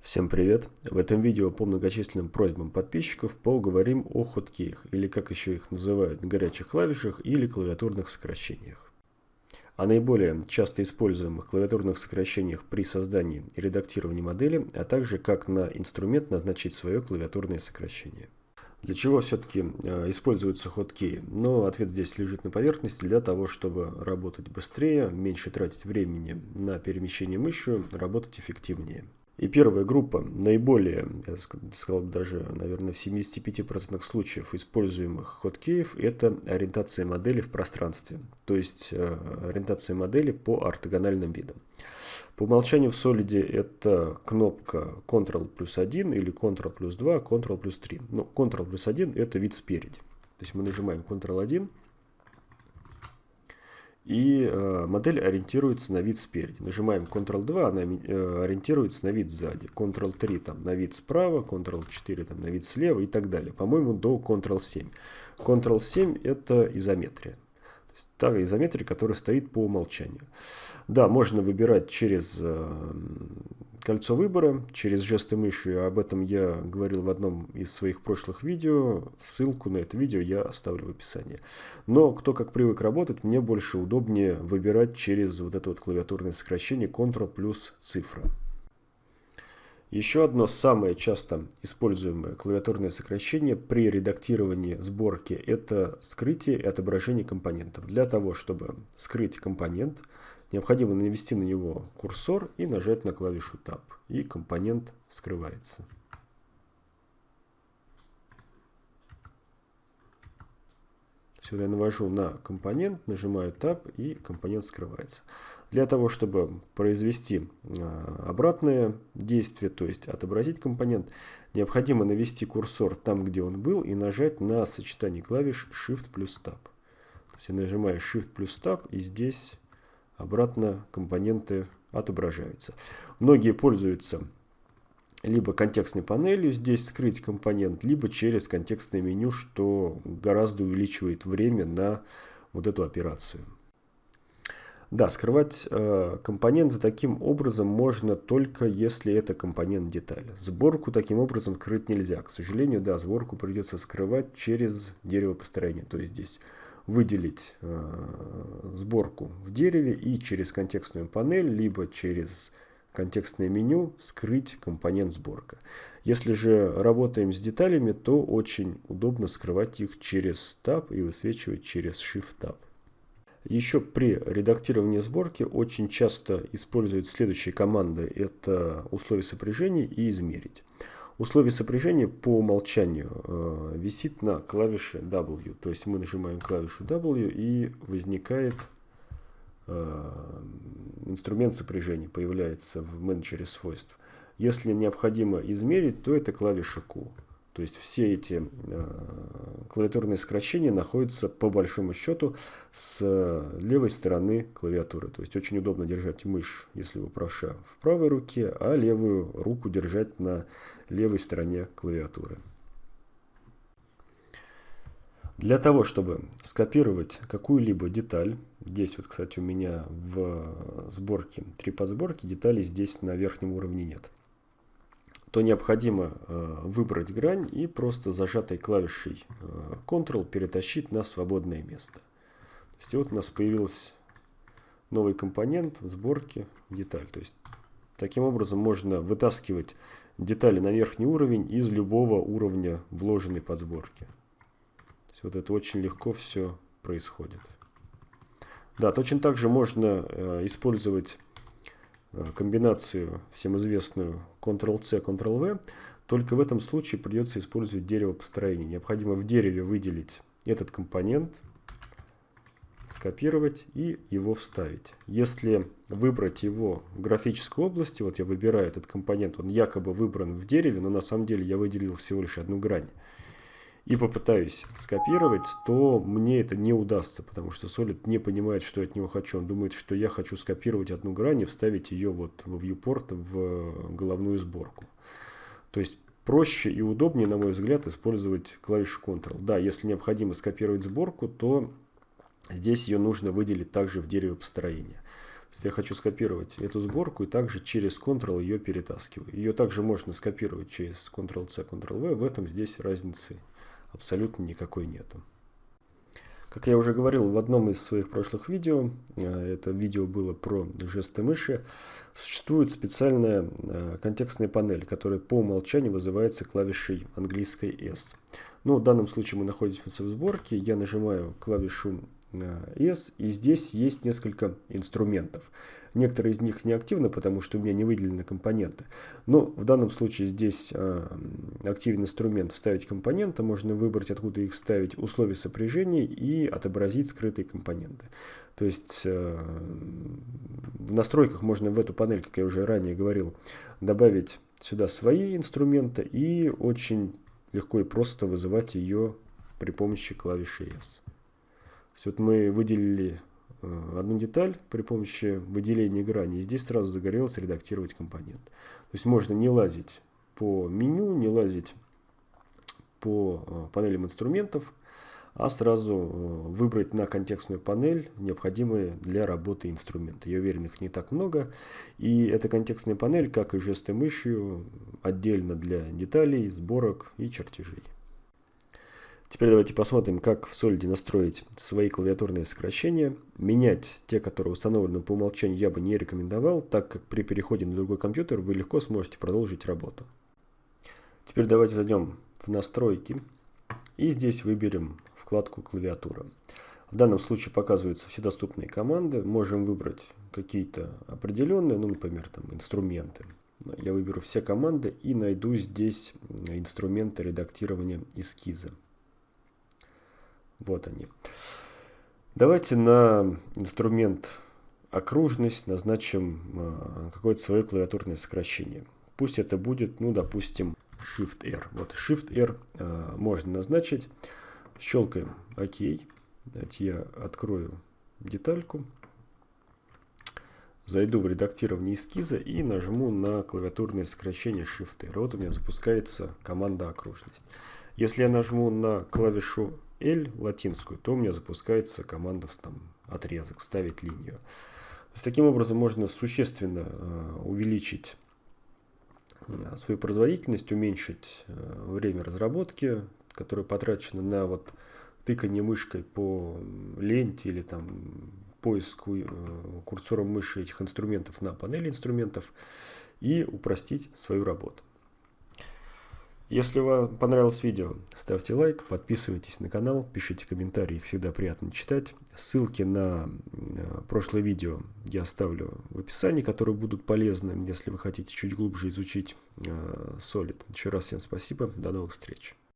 Всем привет! В этом видео по многочисленным просьбам подписчиков поговорим о хоткеях, или как еще их называют, горячих клавишах или клавиатурных сокращениях. О наиболее часто используемых клавиатурных сокращениях при создании и редактировании модели, а также как на инструмент назначить свое клавиатурное сокращение. Для чего все-таки э, используются хоткеи? Ну, ответ здесь лежит на поверхности для того, чтобы работать быстрее, меньше тратить времени на перемещение мышью, работать эффективнее. И первая группа, наиболее, я сказал даже, наверное, в 75% случаев используемых хоткеев, это ориентация модели в пространстве, то есть э, ориентация модели по ортогональным видам. По умолчанию в Solid это кнопка Ctrl плюс 1 или Ctrl плюс 2, Ctrl плюс 3. Ну, Ctrl плюс 1 это вид спереди. То есть мы нажимаем Ctrl 1, и э, модель ориентируется на вид спереди. Нажимаем Ctrl-2, она э, ориентируется на вид сзади. Ctrl-3 там на вид справа, Ctrl-4 там на вид слева и так далее. По-моему, до Ctrl-7. Ctrl-7 это изометрия. Есть та изометрия, которая стоит по умолчанию. Да, можно выбирать через э, кольцо выбора через жесты мыши. Об этом я говорил в одном из своих прошлых видео. Ссылку на это видео я оставлю в описании. Но кто как привык работать, мне больше удобнее выбирать через вот это вот клавиатурное сокращение Ctrl плюс цифра. Еще одно самое часто используемое клавиатурное сокращение при редактировании сборки – это скрытие и отображение компонентов. Для того, чтобы скрыть компонент – Необходимо навести на него курсор и нажать на клавишу Tab. И компонент скрывается. Сюда я навожу на компонент, нажимаю Tab и компонент скрывается. Для того, чтобы произвести а, обратное действие, то есть отобразить компонент, необходимо навести курсор там, где он был, и нажать на сочетание клавиш Shift плюс Tab. То есть я нажимаю Shift плюс Tab, и здесь обратно компоненты отображаются. Многие пользуются либо контекстной панелью, здесь скрыть компонент, либо через контекстное меню, что гораздо увеличивает время на вот эту операцию. Да, скрывать э, компоненты таким образом можно только если это компонент детали. Сборку таким образом скрыть нельзя. К сожалению, да, сборку придется скрывать через дерево построения. То есть здесь выделить э, сборку в дереве и через контекстную панель, либо через контекстное меню скрыть компонент сборка. Если же работаем с деталями, то очень удобно скрывать их через Tab и высвечивать через Shift Tab. Еще при редактировании сборки очень часто используют следующие команды. Это условия сопряжения и измерить. Условие сопряжения по умолчанию э, висит на клавише W. То есть мы нажимаем клавишу W и возникает э, инструмент сопряжения, появляется в менеджере свойств. Если необходимо измерить, то это клавиша Q. То есть все эти э, клавиатурные сокращения находятся по большому счету с левой стороны клавиатуры. То есть очень удобно держать мышь, если вы правша, в правой руке, а левую руку держать на левой стороне клавиатуры. Для того, чтобы скопировать какую-либо деталь, здесь вот, кстати, у меня в сборке, три подсборки, деталей здесь на верхнем уровне нет, то необходимо э, выбрать грань и просто зажатой клавишей э, Ctrl перетащить на свободное место. То есть вот у нас появился новый компонент в сборке деталь. То есть таким образом можно вытаскивать детали на верхний уровень из любого уровня вложенной подсборки. То есть вот это очень легко все происходит. Да, точно так же можно э, использовать э, комбинацию всем известную Ctrl-C, Ctrl-V, только в этом случае придется использовать дерево построения. Необходимо в дереве выделить этот компонент, скопировать и его вставить. Если выбрать его в графической области, вот я выбираю этот компонент, он якобы выбран в дереве, но на самом деле я выделил всего лишь одну грань, и попытаюсь скопировать, то мне это не удастся, потому что Solid не понимает, что я от него хочу. Он думает, что я хочу скопировать одну грань и вставить ее вот в viewport в головную сборку. То есть проще и удобнее, на мой взгляд, использовать клавишу Ctrl. Да, если необходимо скопировать сборку, то Здесь ее нужно выделить также в дереве построения. Я хочу скопировать эту сборку и также через Ctrl ее перетаскиваю. Ее также можно скопировать через Ctrl-C, Ctrl-V. В этом здесь разницы абсолютно никакой нету. Как я уже говорил в одном из своих прошлых видео, э, это видео было про жесты мыши, существует специальная э, контекстная панель, которая по умолчанию вызывается клавишей английской S. Ну, в данном случае мы находимся в сборке, я нажимаю клавишу э, S, и здесь есть несколько инструментов. Некоторые из них не активны, потому что у меня не выделены компоненты. Но в данном случае здесь э, активен инструмент «Вставить компоненты». Можно выбрать, откуда их ставить, условия сопряжения и отобразить скрытые компоненты. То есть э, в настройках можно в эту панель, как я уже ранее говорил, добавить сюда свои инструменты и очень легко и просто вызывать ее при помощи клавиши S. То есть вот мы выделили одну деталь при помощи выделения грани. И здесь сразу загорелось редактировать компонент. То есть можно не лазить по меню, не лазить по э, панелям инструментов, а сразу э, выбрать на контекстную панель необходимые для работы инструменты. Я уверен, их не так много. И эта контекстная панель, как и жесты мышью, отдельно для деталей, сборок и чертежей. Теперь давайте посмотрим, как в Solid настроить свои клавиатурные сокращения. Менять те, которые установлены по умолчанию, я бы не рекомендовал, так как при переходе на другой компьютер вы легко сможете продолжить работу. Теперь давайте зайдем в настройки и здесь выберем вкладку клавиатура. В данном случае показываются все доступные команды. Можем выбрать какие-то определенные, ну, например, там инструменты. Я выберу все команды и найду здесь инструменты редактирования эскиза. Вот они. Давайте на инструмент окружность назначим э, какое-то свое клавиатурное сокращение. Пусть это будет, ну, допустим, Shift-R. Вот Shift-R э, можно назначить. Щелкаем ОК. Давайте я открою детальку. Зайду в редактирование эскиза и нажму на клавиатурное сокращение Shift-R. Вот у меня запускается команда окружность. Если я нажму на клавишу L латинскую, то у меня запускается команда там, отрезок, вставить линию. То есть, таким образом можно существенно э, увеличить э, свою производительность, уменьшить э, время разработки, которое потрачено на вот тыкание мышкой по ленте или там поиску курсором мыши этих инструментов на панели инструментов и упростить свою работу. Если вам понравилось видео, ставьте лайк, подписывайтесь на канал, пишите комментарии, их всегда приятно читать. Ссылки на э, прошлое видео я оставлю в описании, которые будут полезны, если вы хотите чуть глубже изучить э, Solid. Еще раз всем спасибо, до новых встреч.